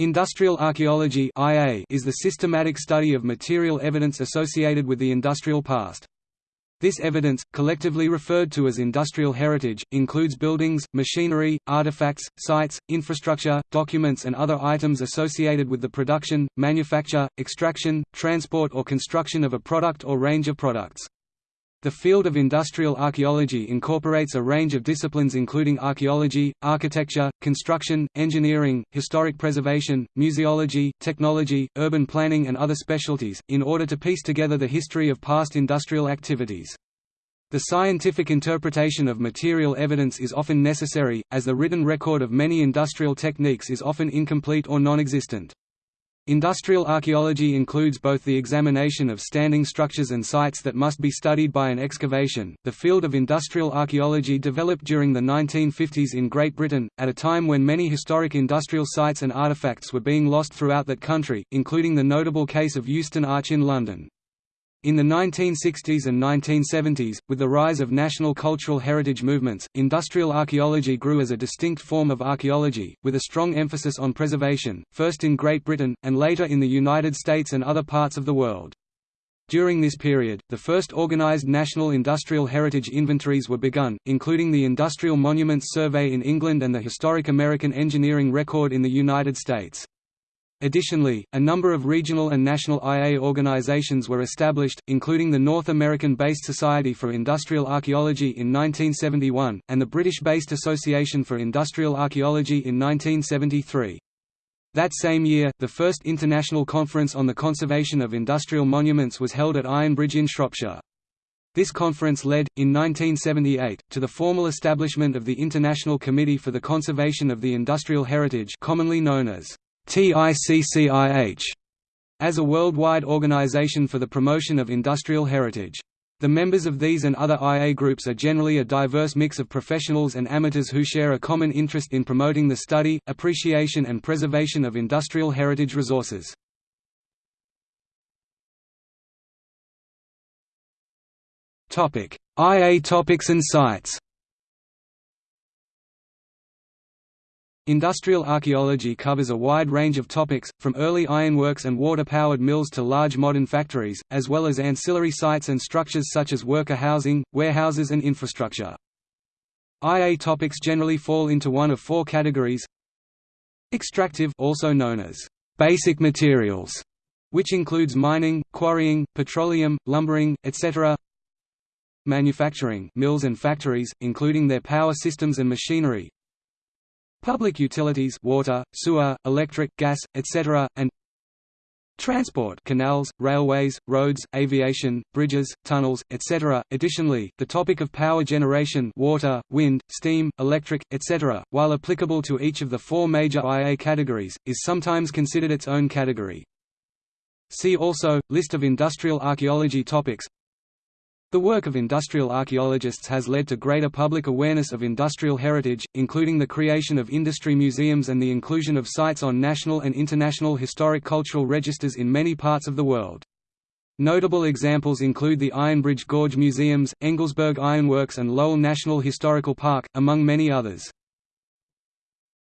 Industrial archaeology is the systematic study of material evidence associated with the industrial past. This evidence, collectively referred to as industrial heritage, includes buildings, machinery, artifacts, sites, infrastructure, documents and other items associated with the production, manufacture, extraction, transport or construction of a product or range of products. The field of industrial archaeology incorporates a range of disciplines including archaeology, architecture, construction, engineering, historic preservation, museology, technology, urban planning and other specialties, in order to piece together the history of past industrial activities. The scientific interpretation of material evidence is often necessary, as the written record of many industrial techniques is often incomplete or non-existent. Industrial archaeology includes both the examination of standing structures and sites that must be studied by an excavation. The field of industrial archaeology developed during the 1950s in Great Britain, at a time when many historic industrial sites and artifacts were being lost throughout that country, including the notable case of Euston Arch in London. In the 1960s and 1970s, with the rise of national cultural heritage movements, industrial archaeology grew as a distinct form of archaeology, with a strong emphasis on preservation, first in Great Britain, and later in the United States and other parts of the world. During this period, the first organized national industrial heritage inventories were begun, including the Industrial Monuments Survey in England and the Historic American Engineering Record in the United States. Additionally, a number of regional and national IA organizations were established, including the North American-based Society for Industrial Archaeology in 1971, and the British-based Association for Industrial Archaeology in 1973. That same year, the first International Conference on the Conservation of Industrial Monuments was held at Ironbridge in Shropshire. This conference led, in 1978, to the formal establishment of the International Committee for the Conservation of the Industrial Heritage commonly known as TICCIH as a worldwide organization for the promotion of industrial heritage. The members of these and other IA groups are generally a diverse mix of professionals and amateurs who share a common interest in promoting the study, appreciation and preservation of industrial heritage resources. IA topics and sites Industrial archaeology covers a wide range of topics, from early ironworks and water-powered mills to large modern factories, as well as ancillary sites and structures such as worker housing, warehouses and infrastructure. IA topics generally fall into one of four categories Extractive also known as basic materials, which includes mining, quarrying, petroleum, lumbering, etc. Manufacturing mills and factories, including their power systems and machinery, public utilities water, sewer, electric, gas, etc., and Transport canals, railways, roads, aviation, bridges, tunnels, etc. Additionally, the topic of power generation water, wind, steam, electric, etc., while applicable to each of the four major IA categories, is sometimes considered its own category. See also, List of industrial archaeology topics the work of industrial archaeologists has led to greater public awareness of industrial heritage, including the creation of industry museums and the inclusion of sites on national and international historic cultural registers in many parts of the world. Notable examples include the Ironbridge Gorge Museums, Engelsberg Ironworks and Lowell National Historical Park, among many others.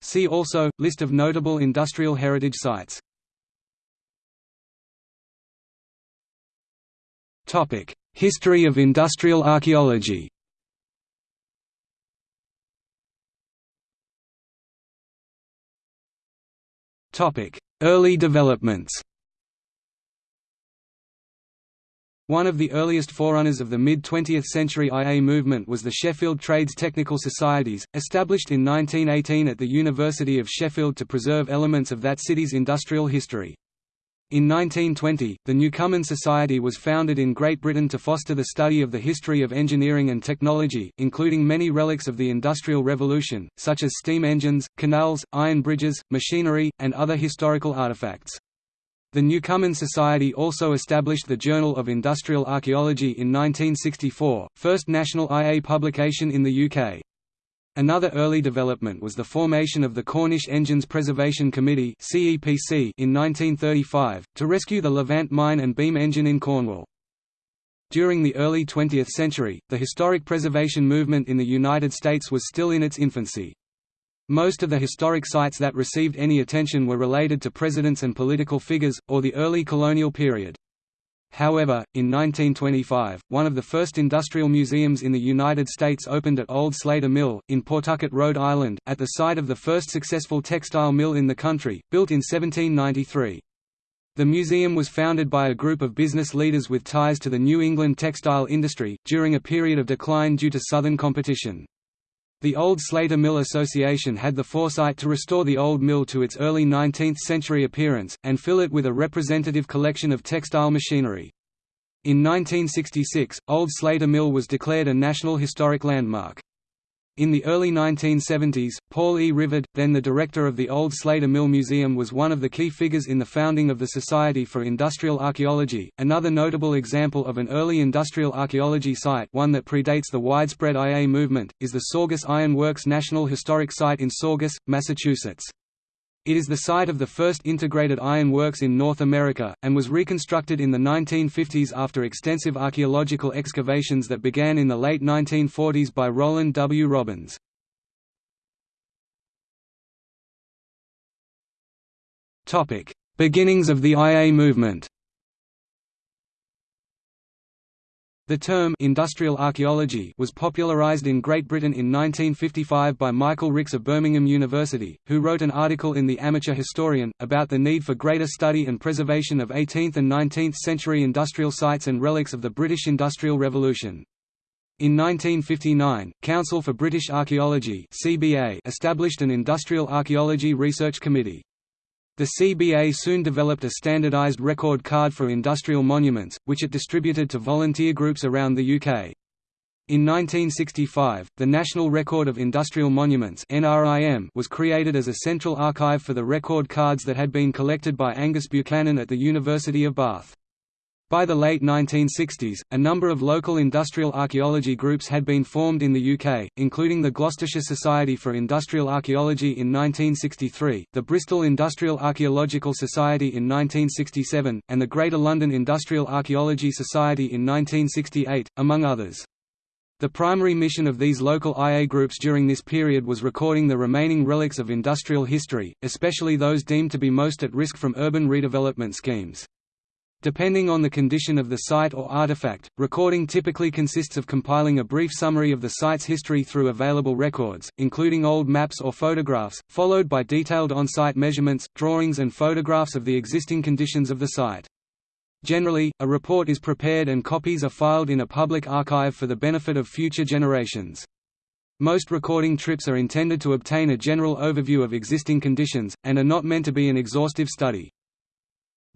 See also, List of notable industrial heritage sites History of industrial archaeology. Early developments. One of the earliest forerunners of the mid-20th century IA movement was the Sheffield Trades Technical Societies, established in 1918 at the University of Sheffield to preserve elements of that city's industrial history. In 1920, the Newcomen Society was founded in Great Britain to foster the study of the history of engineering and technology, including many relics of the Industrial Revolution, such as steam engines, canals, iron bridges, machinery, and other historical artifacts. The Newcomen Society also established the Journal of Industrial Archaeology in 1964, first national IA publication in the UK. Another early development was the formation of the Cornish Engines Preservation Committee in 1935, to rescue the Levant mine and beam engine in Cornwall. During the early 20th century, the historic preservation movement in the United States was still in its infancy. Most of the historic sites that received any attention were related to presidents and political figures, or the early colonial period. However, in 1925, one of the first industrial museums in the United States opened at Old Slater Mill, in Pawtucket, Rhode Island, at the site of the first successful textile mill in the country, built in 1793. The museum was founded by a group of business leaders with ties to the New England textile industry, during a period of decline due to Southern competition. The Old Slater Mill Association had the foresight to restore the old mill to its early 19th-century appearance, and fill it with a representative collection of textile machinery. In 1966, Old Slater Mill was declared a National Historic Landmark. In the early 1970s, Paul E. Rivard, then the director of the Old Slater Mill Museum was one of the key figures in the founding of the Society for Industrial Archaeology. Another notable example of an early industrial archaeology site one that predates the widespread IA movement, is the Saugus Iron Works National Historic Site in Saugus, Massachusetts. It is the site of the first integrated iron works in North America, and was reconstructed in the 1950s after extensive archaeological excavations that began in the late 1940s by Roland W. Robbins. Beginnings of the IA movement The term industrial archaeology was popularized in Great Britain in 1955 by Michael Rix of Birmingham University, who wrote an article in The Amateur Historian, about the need for greater study and preservation of 18th and 19th century industrial sites and relics of the British Industrial Revolution. In 1959, Council for British Archaeology established an Industrial Archaeology Research Committee. The CBA soon developed a standardized record card for industrial monuments, which it distributed to volunteer groups around the UK. In 1965, the National Record of Industrial Monuments was created as a central archive for the record cards that had been collected by Angus Buchanan at the University of Bath. By the late 1960s, a number of local industrial archaeology groups had been formed in the UK, including the Gloucestershire Society for Industrial Archaeology in 1963, the Bristol Industrial Archaeological Society in 1967, and the Greater London Industrial Archaeology Society in 1968, among others. The primary mission of these local IA groups during this period was recording the remaining relics of industrial history, especially those deemed to be most at risk from urban redevelopment schemes. Depending on the condition of the site or artifact, recording typically consists of compiling a brief summary of the site's history through available records, including old maps or photographs, followed by detailed on-site measurements, drawings and photographs of the existing conditions of the site. Generally, a report is prepared and copies are filed in a public archive for the benefit of future generations. Most recording trips are intended to obtain a general overview of existing conditions, and are not meant to be an exhaustive study.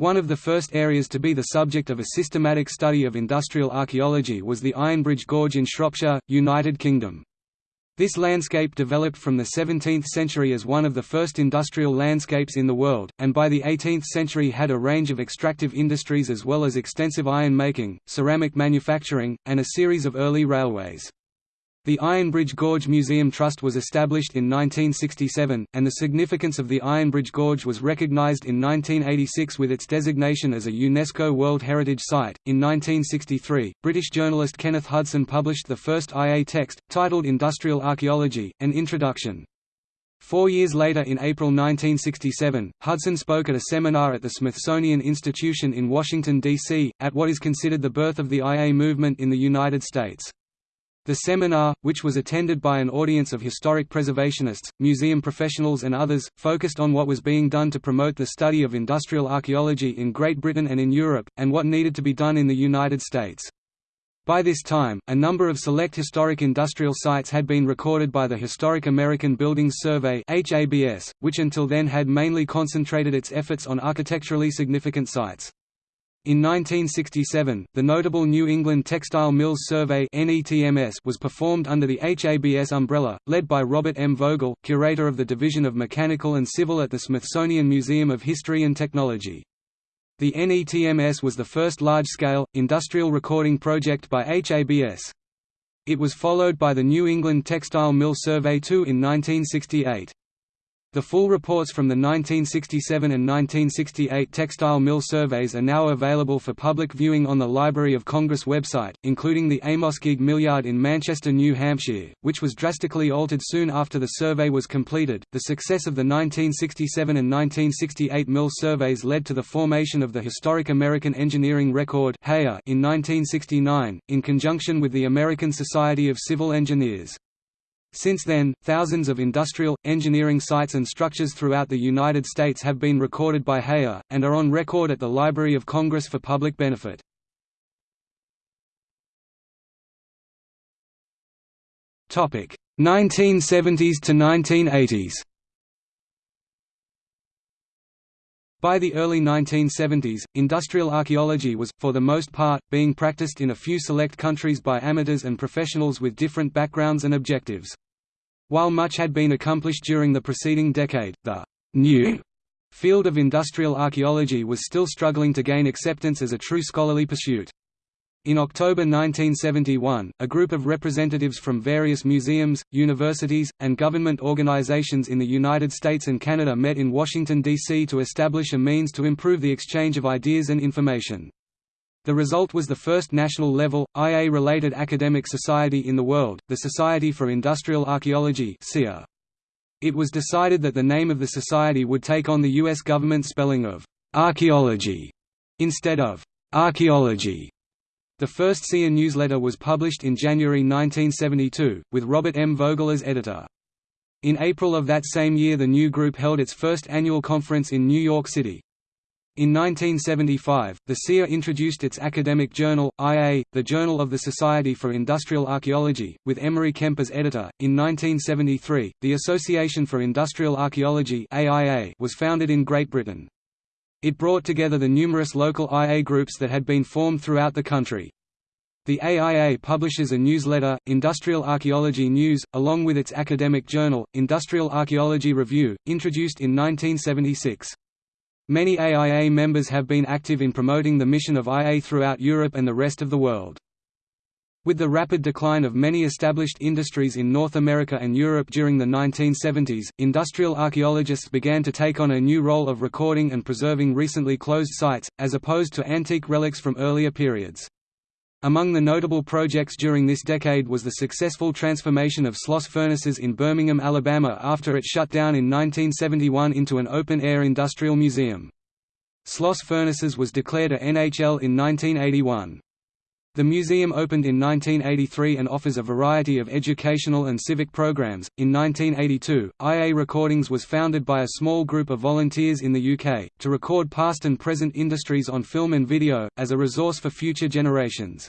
One of the first areas to be the subject of a systematic study of industrial archaeology was the Ironbridge Gorge in Shropshire, United Kingdom. This landscape developed from the 17th century as one of the first industrial landscapes in the world, and by the 18th century had a range of extractive industries as well as extensive iron making, ceramic manufacturing, and a series of early railways. The Ironbridge Gorge Museum Trust was established in 1967, and the significance of the Ironbridge Gorge was recognized in 1986 with its designation as a UNESCO World Heritage Site. In 1963, British journalist Kenneth Hudson published the first IA text, titled Industrial Archaeology An Introduction. Four years later in April 1967, Hudson spoke at a seminar at the Smithsonian Institution in Washington, D.C., at what is considered the birth of the IA movement in the United States. The seminar, which was attended by an audience of historic preservationists, museum professionals and others, focused on what was being done to promote the study of industrial archaeology in Great Britain and in Europe, and what needed to be done in the United States. By this time, a number of select historic industrial sites had been recorded by the Historic American Buildings Survey which until then had mainly concentrated its efforts on architecturally significant sites. In 1967, the notable New England Textile Mills Survey was performed under the HABS umbrella, led by Robert M. Vogel, curator of the Division of Mechanical and Civil at the Smithsonian Museum of History and Technology. The NETMS was the first large-scale, industrial recording project by HABS. It was followed by the New England Textile Mill Survey II in 1968. The full reports from the 1967 and 1968 textile mill surveys are now available for public viewing on the Library of Congress website, including the Amoskeag Millyard in Manchester, New Hampshire, which was drastically altered soon after the survey was completed. The success of the 1967 and 1968 mill surveys led to the formation of the Historic American Engineering Record in 1969, in conjunction with the American Society of Civil Engineers. Since then, thousands of industrial, engineering sites and structures throughout the United States have been recorded by HAER, and are on record at the Library of Congress for public benefit. Topic 1970s to 1980s. By the early 1970s, industrial archaeology was, for the most part, being practiced in a few select countries by amateurs and professionals with different backgrounds and objectives. While much had been accomplished during the preceding decade, the new field of industrial archaeology was still struggling to gain acceptance as a true scholarly pursuit. In October 1971, a group of representatives from various museums, universities, and government organizations in the United States and Canada met in Washington, D.C. to establish a means to improve the exchange of ideas and information. The result was the first national-level, IA-related academic society in the world, the Society for Industrial Archaeology It was decided that the name of the society would take on the U.S. government spelling of «archaeology» instead of «archaeology». The first SIA newsletter was published in January 1972, with Robert M. Vogel as editor. In April of that same year the new group held its first annual conference in New York City. In 1975, the SIA introduced its academic journal, IA, the Journal of the Society for Industrial Archaeology, with Emory Kemp as editor. In 1973, the Association for Industrial Archaeology AIA was founded in Great Britain. It brought together the numerous local IA groups that had been formed throughout the country. The AIA publishes a newsletter, Industrial Archaeology News, along with its academic journal, Industrial Archaeology Review, introduced in 1976. Many AIA members have been active in promoting the mission of IA throughout Europe and the rest of the world. With the rapid decline of many established industries in North America and Europe during the 1970s, industrial archaeologists began to take on a new role of recording and preserving recently closed sites, as opposed to antique relics from earlier periods. Among the notable projects during this decade was the successful transformation of Sloss furnaces in Birmingham, Alabama after it shut down in 1971 into an open-air industrial museum. Sloss Furnaces was declared a NHL in 1981. The museum opened in 1983 and offers a variety of educational and civic programs. In 1982, IA Recordings was founded by a small group of volunteers in the UK, to record past and present industries on film and video, as a resource for future generations.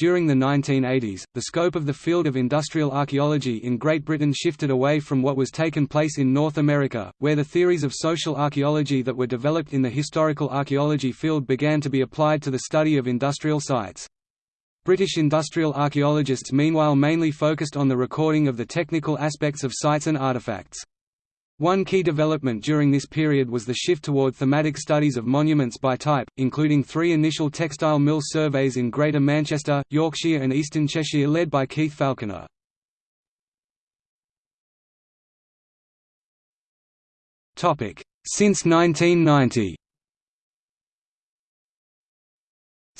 During the 1980s, the scope of the field of industrial archaeology in Great Britain shifted away from what was taken place in North America, where the theories of social archaeology that were developed in the historical archaeology field began to be applied to the study of industrial sites. British industrial archaeologists meanwhile mainly focused on the recording of the technical aspects of sites and artifacts. One key development during this period was the shift toward thematic studies of monuments by type, including three initial textile mill surveys in Greater Manchester, Yorkshire and Eastern Cheshire led by Keith Falconer. Since 1990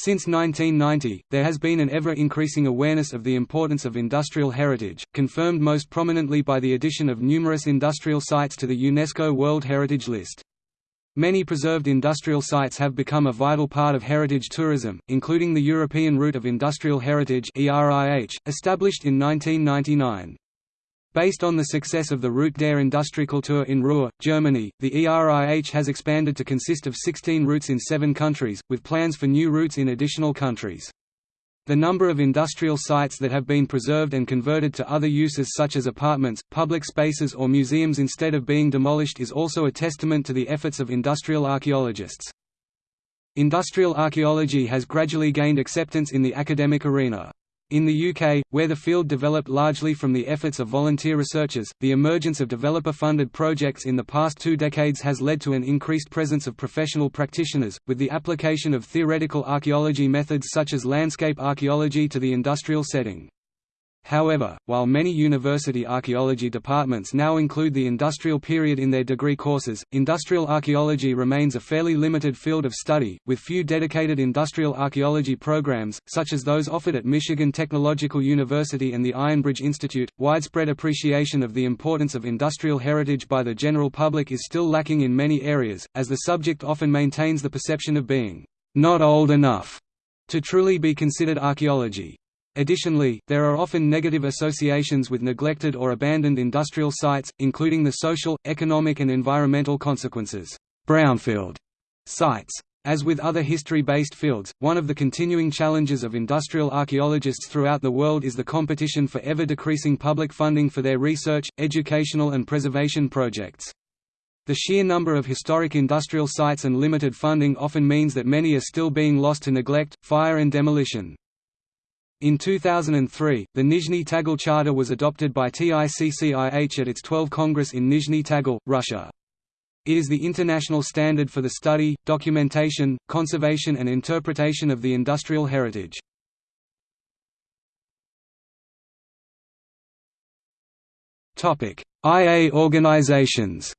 Since 1990, there has been an ever-increasing awareness of the importance of industrial heritage, confirmed most prominently by the addition of numerous industrial sites to the UNESCO World Heritage List. Many preserved industrial sites have become a vital part of heritage tourism, including the European Route of Industrial Heritage established in 1999. Based on the success of the Route der Industriekultur in Ruhr, Germany, the ERIH has expanded to consist of 16 routes in seven countries, with plans for new routes in additional countries. The number of industrial sites that have been preserved and converted to other uses such as apartments, public spaces or museums instead of being demolished is also a testament to the efforts of industrial archaeologists. Industrial archaeology has gradually gained acceptance in the academic arena. In the UK, where the field developed largely from the efforts of volunteer researchers, the emergence of developer-funded projects in the past two decades has led to an increased presence of professional practitioners, with the application of theoretical archaeology methods such as landscape archaeology to the industrial setting. However, while many university archaeology departments now include the industrial period in their degree courses, industrial archaeology remains a fairly limited field of study, with few dedicated industrial archaeology programs, such as those offered at Michigan Technological University and the Ironbridge Institute. Widespread appreciation of the importance of industrial heritage by the general public is still lacking in many areas, as the subject often maintains the perception of being not old enough to truly be considered archaeology. Additionally, there are often negative associations with neglected or abandoned industrial sites, including the social, economic and environmental consequences. Brownfield sites. As with other history-based fields, one of the continuing challenges of industrial archaeologists throughout the world is the competition for ever-decreasing public funding for their research, educational and preservation projects. The sheer number of historic industrial sites and limited funding often means that many are still being lost to neglect, fire and demolition. In 2003, the Nizhny Tagil Charter was adopted by TICCIH at its 12th Congress in Nizhny Tagil, Russia. It is the international standard for the study, documentation, conservation and interpretation of the industrial heritage. IA organizations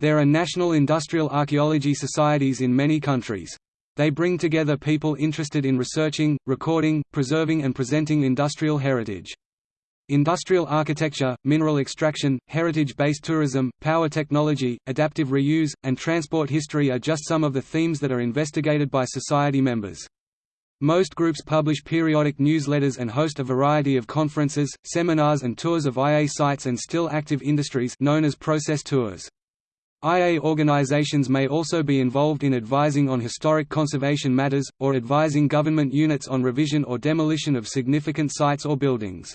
There are national industrial archaeology societies in many countries. They bring together people interested in researching, recording, preserving and presenting industrial heritage. Industrial architecture, mineral extraction, heritage-based tourism, power technology, adaptive reuse, and transport history are just some of the themes that are investigated by society members. Most groups publish periodic newsletters and host a variety of conferences, seminars and tours of IA sites and still active industries known as process tours. IA organizations may also be involved in advising on historic conservation matters, or advising government units on revision or demolition of significant sites or buildings.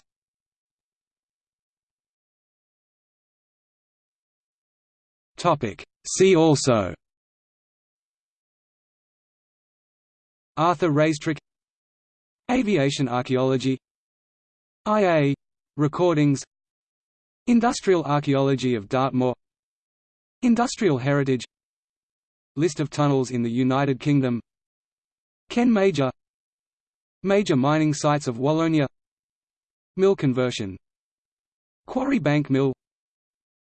See also Arthur Raistrick Aviation archaeology IA — recordings Industrial archaeology of Dartmoor Industrial heritage. List of tunnels in the United Kingdom. Ken Major. Major mining sites of Wallonia. Mill conversion. Quarry Bank Mill.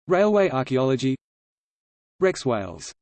Railway archaeology. Rex Wailes